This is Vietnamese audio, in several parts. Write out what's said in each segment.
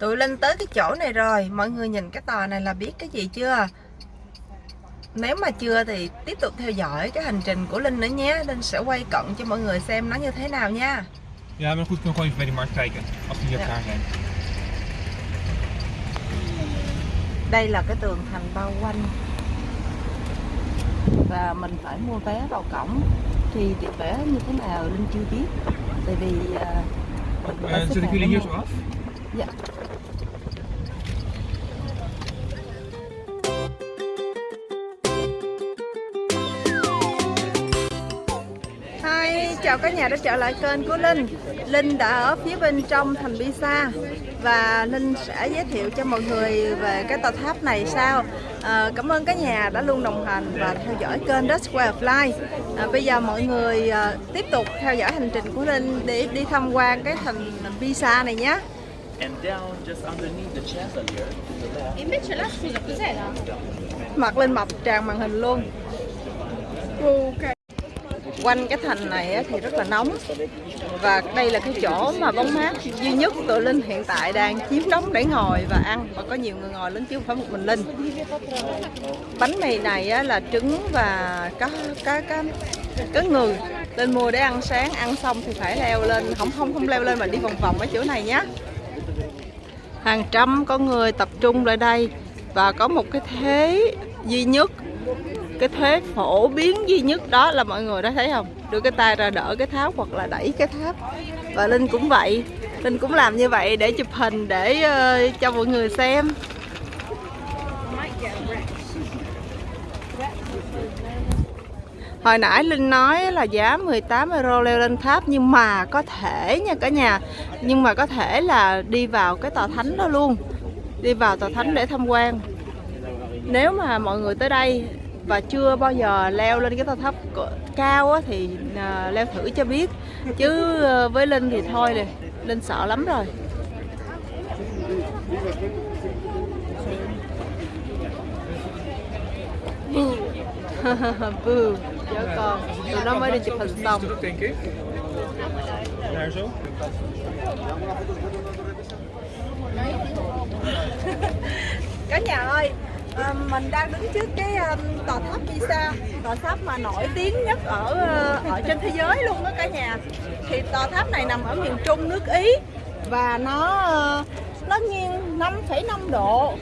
Tụi Linh tới cái chỗ này rồi Mọi người nhìn cái tòa này là biết cái gì chưa Nếu mà chưa thì tiếp tục theo dõi cái hành trình của Linh nữa nhé Linh sẽ quay cận cho mọi người xem nó như thế nào nha Ja, maar goed, ik kan gewoon even bij markt kijken. Als die hier Ja. klaar zijn. Đây là cái tường thành bao quanh Và mình phải mua vé vào cổng Thì tiền vé như thế nào Linh chưa biết Tại vì à, mình phải xếp hàng mua. Dạ. Chào cả nhà đã trở lại kênh của Linh. Linh đã ở phía bên trong thành Pisa Và Linh sẽ giới thiệu cho mọi người về cái tòa tháp này sau. À, Cảm ơn cả nhà đã luôn đồng hành và theo dõi kênh That's Way of Life. À, Bây giờ mọi người à, tiếp tục theo dõi hành trình của Linh để đi tham quan cái thành Pisa này nhé. Mặt lên mập tràn màn hình luôn quanh cái thành này thì rất là nóng. Và đây là cái chỗ mà bóng mát duy nhất tụi linh hiện tại đang chiếm đóng để ngồi và ăn. Và có nhiều người ngồi lớn chứ không phải một mình linh. Bánh mì này là trứng và có cá cá cá người lên mua để ăn sáng. Ăn xong thì phải leo lên, không không không leo lên mà đi vòng vòng ở chỗ này nhé hàng trăm con người tập trung lại đây. Và có một cái thế duy nhất cái thuế phổ biến duy nhất đó là mọi người đã thấy không? Đưa cái tay ra đỡ cái tháp hoặc là đẩy cái tháp. Và linh cũng vậy. Linh cũng làm như vậy để chụp hình để uh, cho mọi người xem. Hồi nãy Linh nói là giá 18 euro leo lên tháp nhưng mà có thể nha cả nhà. Nhưng mà có thể là đi vào cái tòa thánh đó luôn. Đi vào tòa thánh để tham quan. Nếu mà mọi người tới đây và chưa bao giờ leo lên cái tòa tháp cao á, thì uh, leo thử cho biết. Chứ uh, với Linh thì thôi nè Linh sợ lắm rồi. Boo. Boo, chó con. Tụi nó mới đi chụp hình xong. Cả nhà ơi, à, mình đang đứng trước cái um, tòa tháp Pisa, tòa tháp mà nổi tiếng nhất ở ờ, ở trên thế giới luôn đó cả nhà. Thì tòa tháp này nằm ở miền Trung nước Ý và nó nó nghiêng 5,5 độ.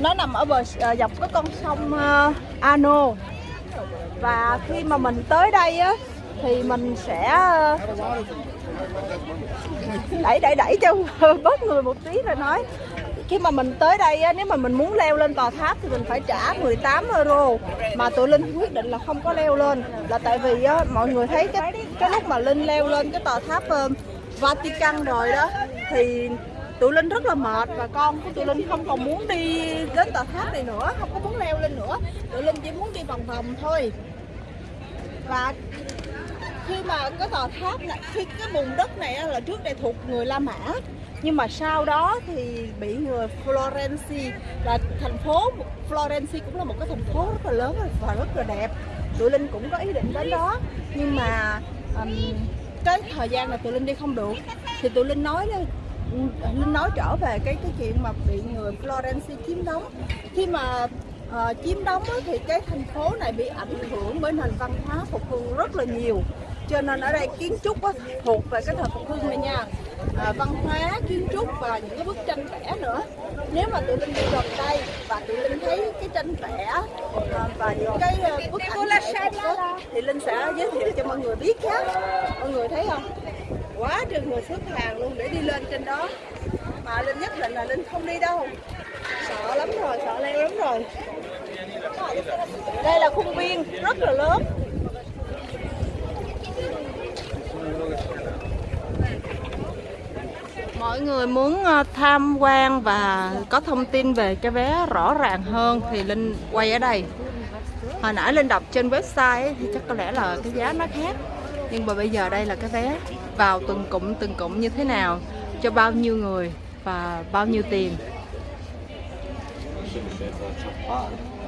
Nó nằm ở bờ dọc cái con sông ờ, Arno. Và khi mà mình tới đây á thì mình sẽ đẩy đẩy đẩy cho bớt người một tí rồi nói khi mà mình tới đây á, nếu mà mình muốn leo lên tòa tháp thì mình phải trả 18 euro. Mà tụi linh quyết định là không có leo lên. Là tại vì á, mọi người thấy cái cái lúc mà linh leo lên cái tòa tháp ờ, Vatican rồi đó thì tụi linh rất là mệt. Và con của tụi linh không còn muốn đi đến tòa tháp này nữa không có muốn leo lên nữa. Tụi linh chỉ muốn đi vòng vòng thôi. Và khi mà cái tòa tháp này khi cái vùng đất này là trước đây thuộc người La Mã nhưng mà sau đó thì bị người Florence là thành phố Florence cũng là một cái thành phố rất là lớn và rất là đẹp. Tụi linh cũng có ý định đến đó. Nhưng mà um, cái thời gian là tụi linh đi không được thì tụi linh nói linh nói trở về cái cái chuyện mà bị người Florence chiếm đóng. Khi mà uh, chiếm đóng thì cái thành phố này bị ảnh hưởng bởi nền văn hóa phục hưng rất là nhiều cho nên ở đây kiến trúc á, thuộc về cái thời phục hưng này nha. À, văn hóa kiến trúc và những cái bức tranh vẽ nữa. Nếu mà tụi linh đi gần đây và tụi linh thấy cái tranh vẽ à, và những cái à, bức ảnh vẽ thì linh sẽ giới thiệu cho mọi người biết nhé. Mọi người thấy không? Quá trời người xếp hàng luôn để đi lên trên đó. Mà linh nhất định là linh không đi đâu. Sợ lắm rồi sợ leo lắm rồi. Đây là khuôn viên rất là lớn. Mọi người muốn ờ, tham quan và có thông tin về cái vé rõ ràng hơn thì linh quay ở đây. Hồi nãy linh đọc trên website ấy, thì chắc có lẽ là cái giá nó khác nhưng mà bây giờ đây là cái vé vào từng cụm từng cụm như thế nào cho bao nhiêu người và bao nhiêu tiền.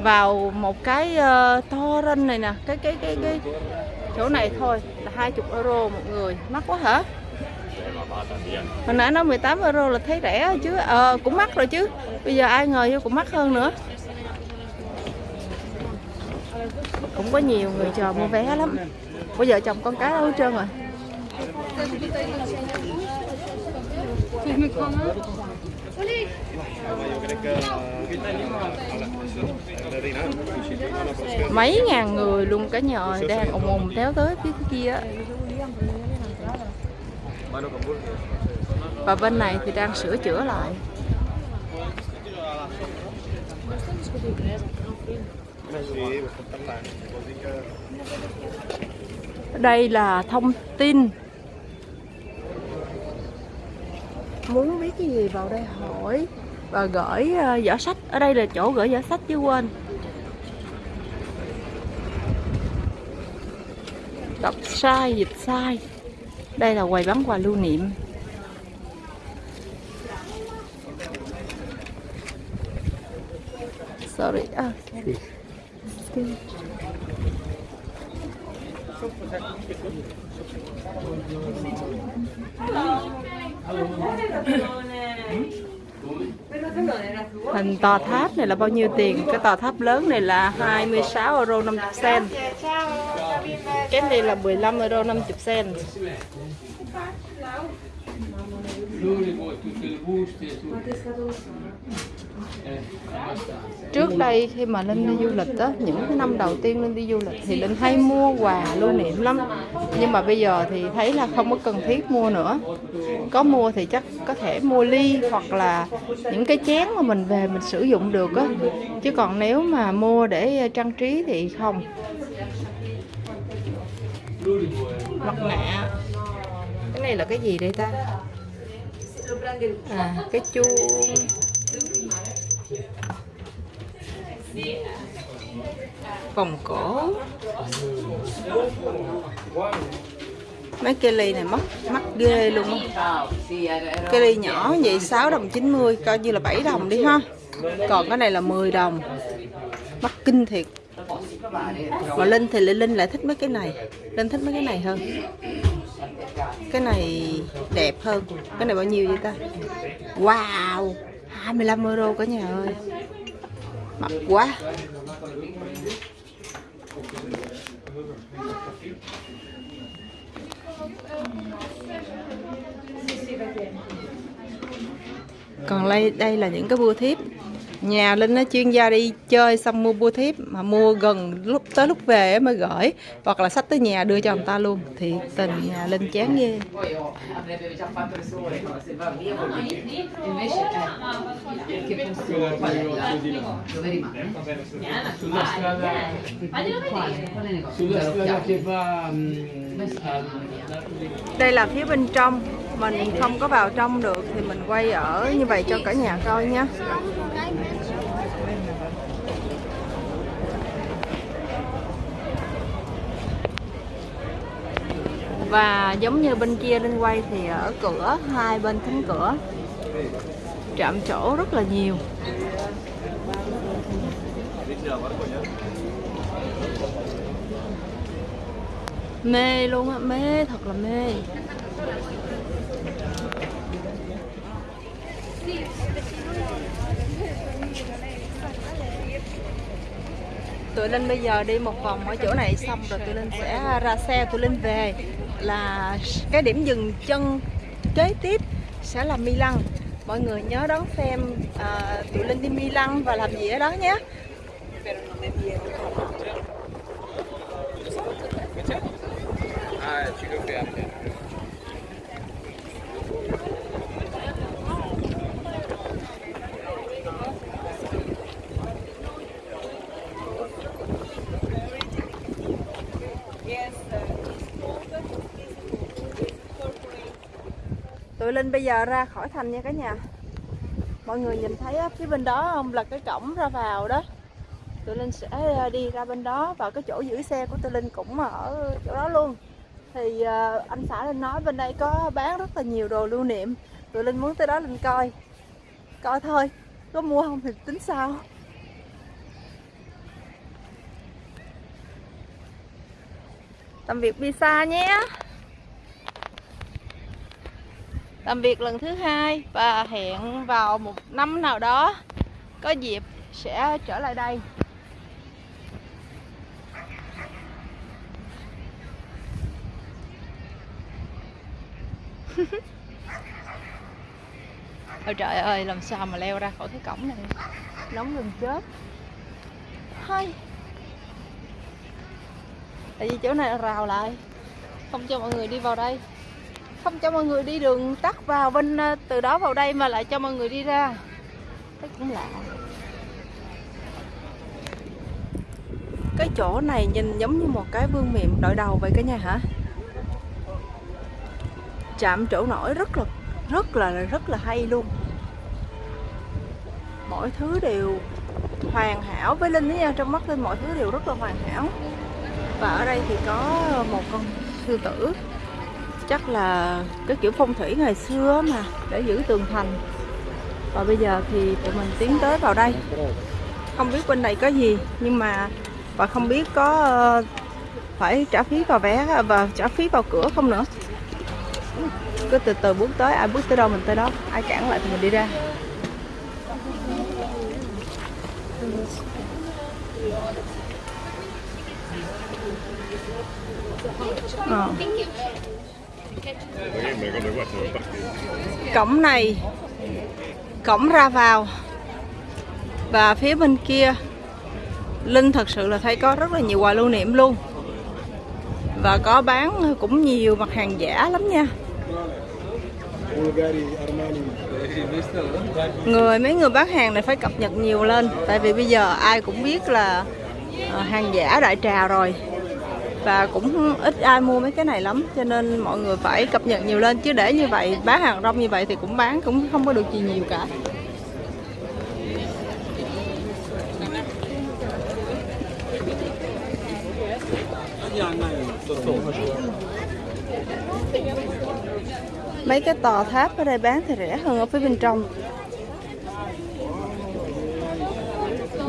Vào một cái uh, torrent này nè cái cái cái cái chỗ này thôi là 20 euro một người. Mắc quá hả? Hồi nãy nó 18 euro là thấy rẻ chứ. Ờ cũng mắc rồi chứ. Bây giờ ai ngờ vô cũng mắc hơn nữa. Cũng có nhiều người chờ mua vé lắm. Bây giờ chồng con cái đâu hết trơn rồi. Mấy ngàn người luôn cả nhà đang ồn ồn téo tới phía kia. á và bên này thì đang sửa chữa lại. Đây là thông tin. Muốn biết cái gì vào đây hỏi và gửi ờ, giỏ sách. Ở đây là chỗ gửi giỏ sách chứ quên. Đọc sai, dịch sai đây là quầy bán quà lưu niệm sorry à. Hình tòa tháp này là bao nhiêu tiền? Cái tòa tháp lớn này là 26 euro 50 cent. Cái này là 15 euro 50 cent. Trước đây khi mà Linh đi du lịch á, những cái năm đầu tiên Linh đi du lịch thì Linh hay mua quà lưu niệm lắm. Nhưng mà bây giờ thì thấy là không có cần thiết mua nữa. Có mua thì chắc có thể mua ly hoặc là những cái chén mà mình về mình sử dụng được á. Chứ còn nếu mà mua để trang trí thì không. Mặt nạ. Cái này là cái gì đây ta? À, cái chuông. Vòng cổ. Mấy cây ly này mất mắc ghê luôn á. Cây ly nhỏ vậy 6 đồng 90 coi như là 7 đồng đi ha. Còn cái này là 10 đồng. Mắc kinh thiệt mà Linh thì Linh lại thích mấy cái này. Linh thích mấy cái này hơn. Cái này đẹp hơn. Cái này bao nhiêu vậy ta? Wow! 25 euro cả nhà ơi. Mắc quá. Còn đây đây là những cái bua thiếp nhà linh nó chuyên gia đi chơi xong mua bưu thiếp, mà mua gần lúc tới lúc về mới gửi, hoặc là sách tới nhà đưa cho người ta luôn. Thì tình nhà linh chán ghê. Đây là phía bên trong mình không có vào trong được thì mình quay ở như vậy cho cả nhà coi nhé. Và giống như bên kia lên quay thì ở cửa, hai bên cánh cửa, trạm chỗ rất là nhiều. Mê luôn á, mê, thật là mê. Tụi linh bây giờ đi một vòng ở chỗ này xong rồi tụi linh sẽ ra xe tụi linh về là cái điểm dừng chân kế tiếp sẽ là Milan. Mọi người nhớ đón xem à, tụi linh đi Milan và làm gì ở đó nhé. Ah, ci confermo. Tụi linh bây giờ ra khỏi thành nha cả nhà. Mọi người nhìn thấy á, phía bên đó không là cái cổng ra vào đó. Tụi linh sẽ ờ, đi ra bên đó và cái chỗ giữ xe của tụi linh cũng ở chỗ đó luôn. Thì ờ, anh xã linh nói bên đây có bán rất là nhiều đồ lưu niệm. Tụi linh muốn tới đó linh coi. Coi thôi có mua không thì tính sau tạm biệt pizza nhé làm việc lần thứ hai và hẹn vào một năm nào đó. Có dịp sẽ trở lại đây. Ôi trời ơi, làm sao mà leo ra khỏi cái cổng này? Nóng gần chết. Hay Tại vì chỗ này là rào lại. Không cho mọi người đi vào đây. Không cho mọi người đi đường tắt vào bên ờ, từ đó vào đây mà lại cho mọi người đi ra. Thấy cũng lạ. Cái chỗ này nhìn giống như một cái vương miện đội đầu vậy cả nhà hả? Chạm chỗ nổi rất là rất là rất là hay luôn. Mọi thứ đều hoàn hảo. Với linh đó nha, trong mắt linh mọi thứ đều rất là hoàn hảo. Và ở đây thì có một con sư tử chắc là cái kiểu phong thủy ngày xưa mà, để giữ tường thành. Và bây giờ thì tụi mình tiến tới vào đây. Không biết bên này có gì, nhưng mà, và không biết có ờ, phải trả phí vào vé, và trả phí vào cửa không nữa. Cứ từ từ bước tới, ai bước tới đâu mình tới đó, ai cản lại thì mình đi ra. Ờ cổng này, cổng ra vào. Và phía bên kia, linh thật sự là thấy có rất là nhiều quà lưu niệm luôn. Và có bán cũng nhiều mặt hàng giả lắm nha. Người, mấy người bán hàng này phải cập nhật nhiều lên, tại vì bây giờ ai cũng biết là ờ, hàng giả đại trà rồi và cũng ít ai mua mấy cái này lắm, cho nên mọi người phải cập nhật nhiều lên. Chứ để như vậy, bán hàng rong như vậy thì cũng bán cũng không có được gì nhiều cả. Mấy cái tòa tháp ở đây bán thì rẻ hơn ở phía bên trong.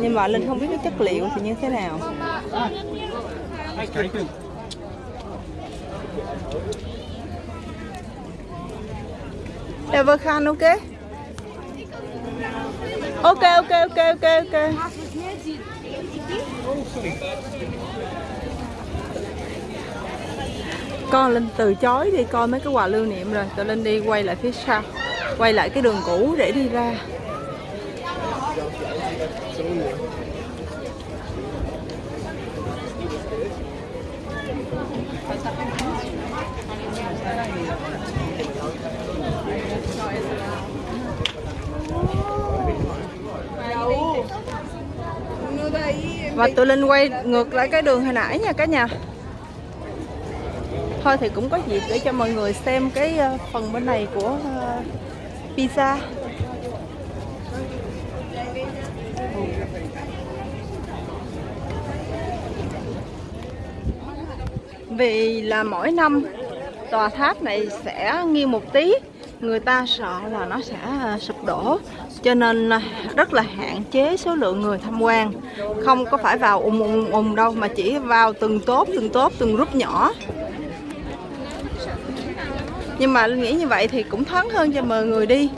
Nhưng mà linh không biết cái chất liệu thì như thế nào. Dạ vâng, Everkhan ok. Ok ok ok ok ok. Con linh từ chối đi, coi mấy cái quà lưu niệm rồi tụi linh đi quay lại phía sau, quay lại cái đường cũ để đi ra. Và tụi linh quay ngược lại cái đường hồi nãy nha cả nhà. Thôi thì cũng có dịp để cho mọi người xem cái ờ, phần bên này của ờ, pizza. Vì là mỗi năm tòa tháp này sẽ nghiêng một tí, người ta sợ là nó sẽ à, sụp đổ. Cho nên à, rất là hạn chế số lượng người tham quan. Không có phải vào ùng ùng ùng đâu, mà chỉ vào từng tốt từng tốt từng group nhỏ. Nhưng mà Linh nghĩ như vậy thì cũng thoáng hơn cho mọi người đi.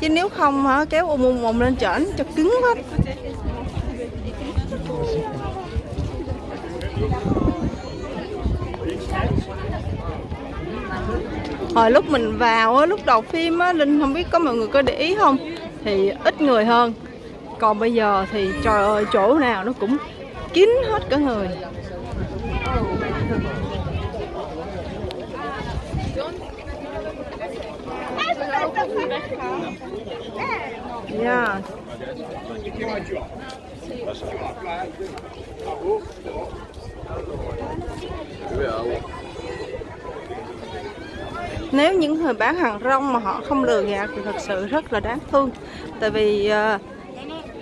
Chứ nếu không, hả, kéo ùm ùm ùm lên trển cho cứng hết hồi lúc mình vào á, lúc đầu phim á linh không biết có mọi người có để ý không thì ít người hơn còn bây giờ thì trời ơi chỗ nào nó cũng kín hết cả người Yeah. Nếu những người bán hàng rong mà họ không lừa gạt thì thật sự rất là đáng thương. Tại vì ờ,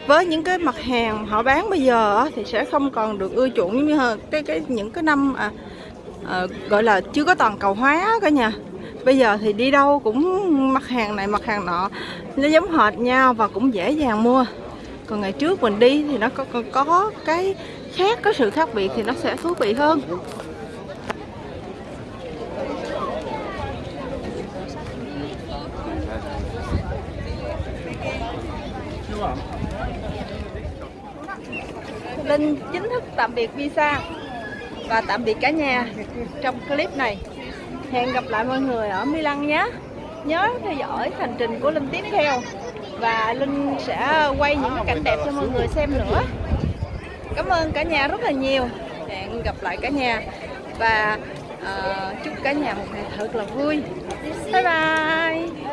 với những cái mặt hàng họ bán bây giờ thì sẽ không còn được ưa chuộng như hơn. Cái cái những cái năm à, à, gọi là chưa có toàn cầu hóa cả nhà. Bây giờ thì đi đâu cũng mặt hàng này mặt hàng nọ nó giống hệt nhau và cũng dễ dàng mua. Còn ngày trước mình đi thì nó có, có, có cái khác có sự khác biệt thì nó sẽ thú vị hơn. Linh chính thức tạm biệt visa và tạm biệt cả nhà trong clip này. Hẹn gặp lại mọi người ở Milan nhé. Nhớ theo dõi hành trình của Linh tiếp theo và Linh sẽ quay những cái cảnh đẹp cho mọi người xem nữa. Cảm ơn cả nhà rất là nhiều. Hẹn gặp lại cả nhà và uh, chúc cả nhà một ngày thật là vui. Bye bye.